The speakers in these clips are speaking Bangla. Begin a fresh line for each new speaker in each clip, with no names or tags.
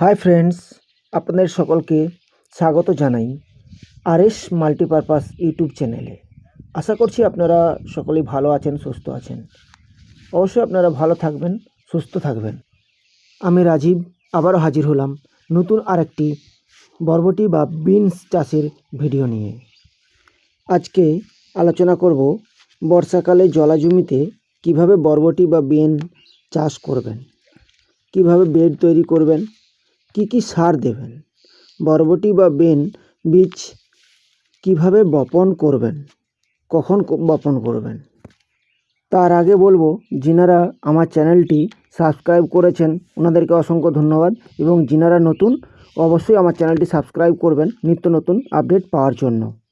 হাই ফ্রেন্ডস, আপনাদের সকলকে স্বাগত জানাই আর এস মাল্টিপারপাস ইউটিউব চ্যানেলে। আশা করছি আপনারা সকলেই ভালো আছেন, সুস্থ আছেন। অবশ্যই আপনারা ভালো থাকবেন, সুস্থ থাকবেন। আমি রাজীব, আবারও হাজির হলাম নতুন আরেকটি বরবটি বা বিনস চাষের ভিডিও নিয়ে। আজকে আলোচনা করব বর্ষাকালে জলা জমিতে কীভাবে বরবটি বা বিন চাষ করবেন, কীভাবে বেড তৈরি করবেন কি কি সার দেবেন? বরবটি বা বেন, বীজ কীভাবে বপন করবেন? কখন বপন করবেন? তার আগে বলব, যিনারা আমার চ্যানেলটি সাবস্ক্রাইব করেছেন, ওনাদেরকে অসংখ্য ধন্যবাদ এবং যিনারা নতুন, অবশ্যই আমার চ্যানেলটি সাবস্ক্রাইব করবেন নিত্য নতুন আপডেট পাওয়ার জন্য।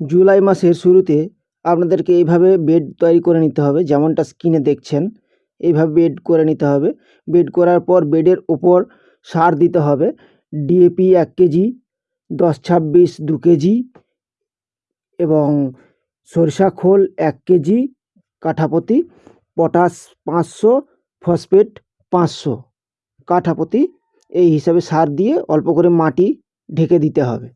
জুলাই মাসের শুরুতে আপনাদেরকে এইভাবে বেড তৈরি করে নিতে হবে, যেমনটা স্ক্রিনে দেখছেন। এইভাবে বেড করে নিতে হবে। বেড করার পর বেডের ওপর সার দিতে হবে। ডিএপি এক কেজি, দশ ছাব্বিশ দু কেজি এবং সরিষা খোল এক কেজি, কাঠাপতি পটাশ পাঁচশো, ফসফেট পাঁচশো। কাঠাপতি এই হিসাবে সার দিয়ে অল্প করে মাটি ঢেকে দিতে হবে।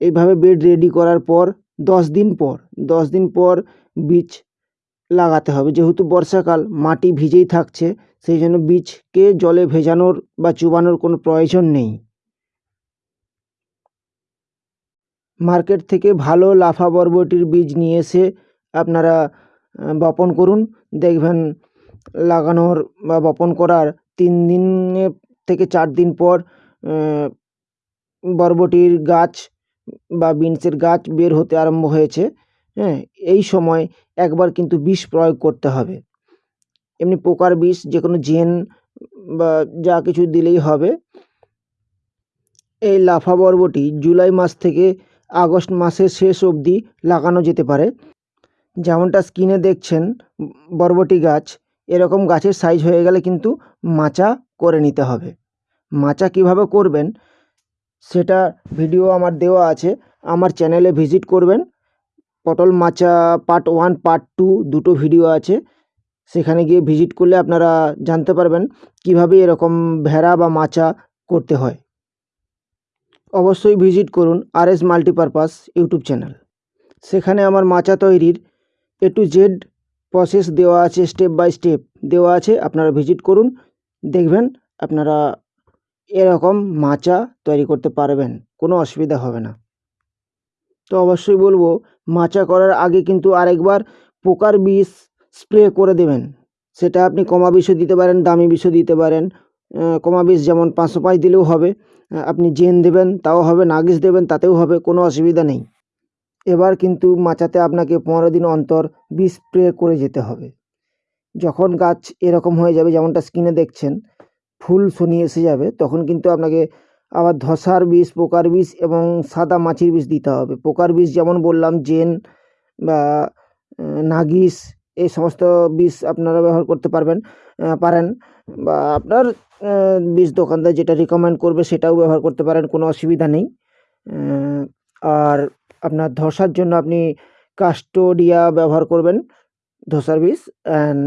এইভাবে বেড রেডি করার পর দশ দিন পর, দশ দিন পর বীজ লাগাতে হবে। যেহেতু বর্ষাকাল, মাটি ভিজেই থাকছে, সেই জন্য বীজকে জলে ভেজানোর বা চুবানোর কোনো প্রয়োজন নেই। মার্কেট থেকে ভালো লাফা বরবটির বীজ নিয়ে এসে আপনারা বপন করুন। দেখবেন লাগানোর বা বপন করার তিন দিনের থেকে চার দিন পর বরবটির গাছ বা বিনসের গাছ বের হতে আরম্ভ হয়েছে হ্যাঁ এই সময় একবার কিন্তু বিষ প্রয়োগ করতে হবে। এমনি পোকার বিষ যে কোনো জেন বা যা কিছু দিলেই হবে। এই লাফা বরবটি জুলাই মাস থেকে আগস্ট মাসের শেষ অবধি লাগানো যেতে পারে। যেমনটা স্ক্রিনে দেখছেন, বরবটি গাছ, এরকম গাছের সাইজ হয়ে গেলে কিন্তু মাচা করে নিতে হবে। মাচা কীভাবে করবেন? সেটা ভিডিও আমার দেওয়া আছে। আমার চ্যানেলে ভিজিট করবেন। পটল মাচা পার্ট ওয়ান, পার্ট টু দুটো ভিডিও আছে। সেখানে গিয়ে ভিজিট করলে আপনারা জানতে পারবেন কীভাবে এরকম ভেড়া বা মাচা করতে হয়। অবশ্যই ভিজিট করুন R S multipurpose YouTube channel. সেখানে আমার মাচা তৈরির এ টু জেড প্রসেস দেওয়া আছে, স্টেপ বাই স্টেপ দেওয়া আছে। আপনারা ভিজিট করুন, দেখবেন আপনারা এরকম মাচা তৈরি করতে পারবেন, কোনো অসুবিধা হবে না। তো অবশ্যই বলব, মাচা করার আগে কিন্তু আরেকবার পোকার বিষ স্প্রে করে দেবেন। সেটা আপনি কমা বিষও দিতে পারেন, দামি বিষও দিতে পারেন। কমা বিষ যেমন পাঁচশো পাঁচ দিলেও হবে আপনি জেন দেবেন, তাও হবে, নাগিস দেবেন, তাতেও হবে, কোনো অসুবিধা নেই। এবার কিন্তু মাচাতে আপনাকে পনেরো দিন অন্তর বিষ স্প্রে করে যেতে হবে। যখন গাছ এরকম হয়ে যাবে, যেমনটা স্কিনে দেখছেন ফুল শনি এসে যাবে, তখন কিন্তু আপনাকে আবার ধসার বিষ, পোকার বিষ এবং সাদা মাছির বিষ দিতে হবে। পোকার বিষ যেমন বললাম, জেন বা নাগিস, এই সমস্ত বিষ আপনারা ব্যবহার করতে পারবেন পারেন বা আপনার বিষ দোকানদার যেটা রিকমেন্ড করবে সেটাও ব্যবহার করতে পারেন, কোনো অসুবিধা নেই। আর আপনার ধসার জন্য আপনি কাস্টোডিয়া ব্যবহার করবেন, ধসার বিষ অ্যান্ড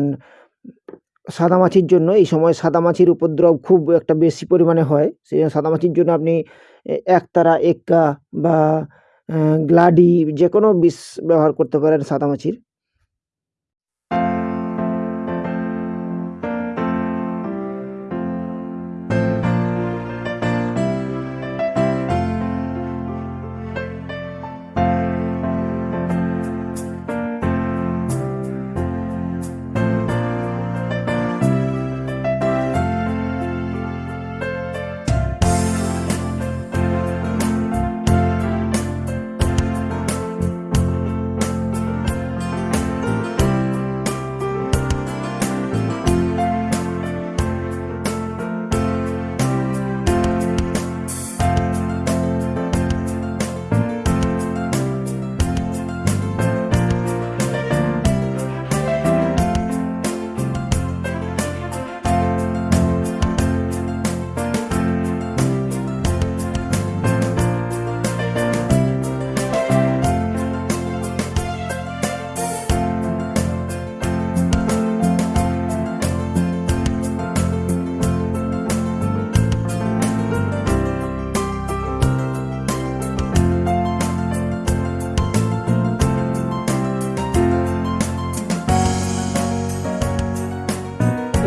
সাদামাছির জন্য, এই সময় সাদামাছির উপদ্রব খুব একটা বেশি পরিমাণে হয়। সেই সাদামাছির জন্য আপনি একতারা, এক্কা বা গ্লাডি যে কোনো বিষ ব্যবহার করতে পারেন সাদামাছির।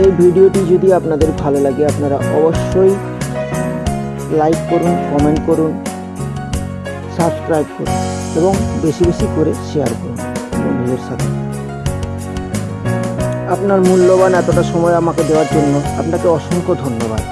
এই ভিডিওটি যদি আপনাদের ভালো লাগে, আপনারা অবশ্যই লাইক করুন কমেন্ট করুন সাবস্ক্রাইব করুন এবং বেশি বেশি করে শেয়ার করুন বন্ধুদের সাথে। আপনার মূল্যবান এতটা সময় আমাকে দেওয়ার জন্য আপনাকে অসংখ্য ধন্যবাদ।